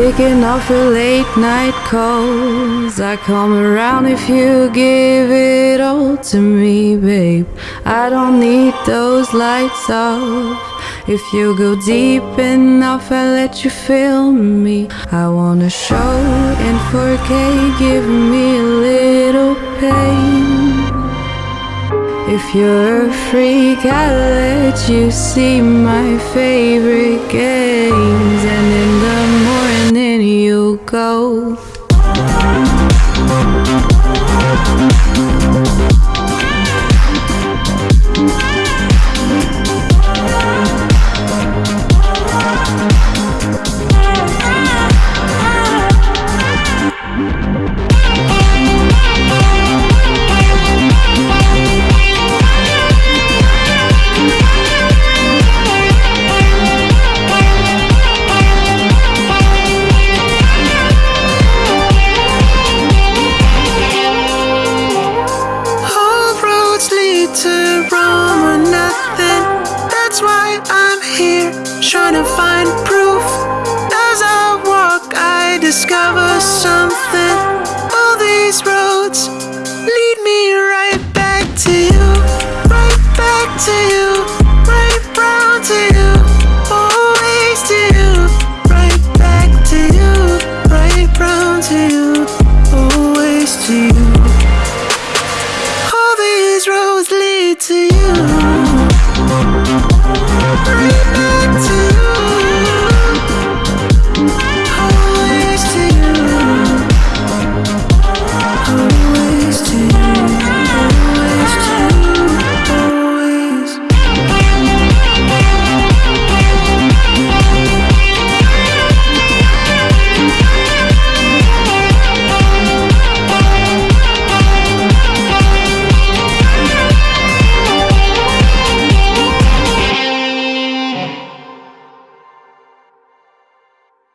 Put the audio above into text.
ticking off your late night calls. I come around if you give it all to me, babe. I don't need those lights off. If you go deep enough, I let you feel me. I wanna show in 4K, give me a little pain. If you're a freak, I'll let you see my favorite go. That's why I'm here, trying to find proof. As I walk, I discover something. All these roads lead me right back to you, right back to you, right round to you, always to you, right back to you, right round to you, always to you. All these roads lead to you.